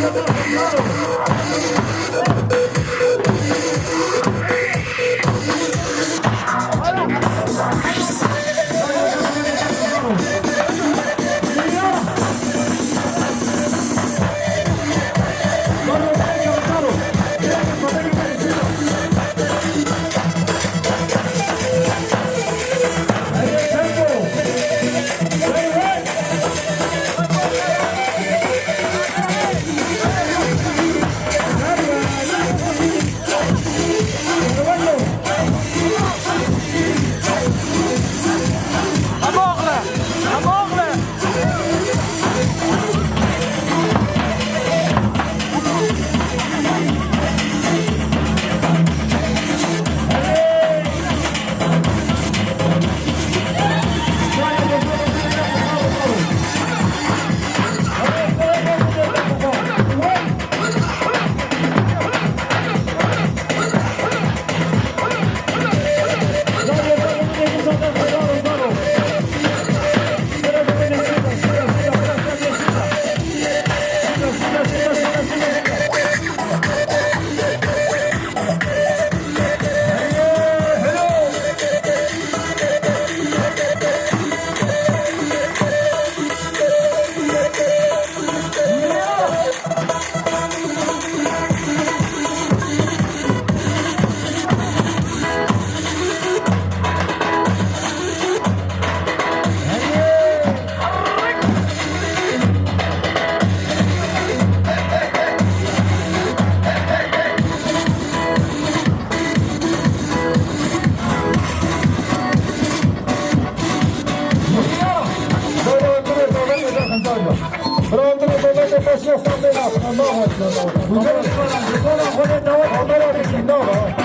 Não, não, não, não. دعوت دعوت دعوت دعوت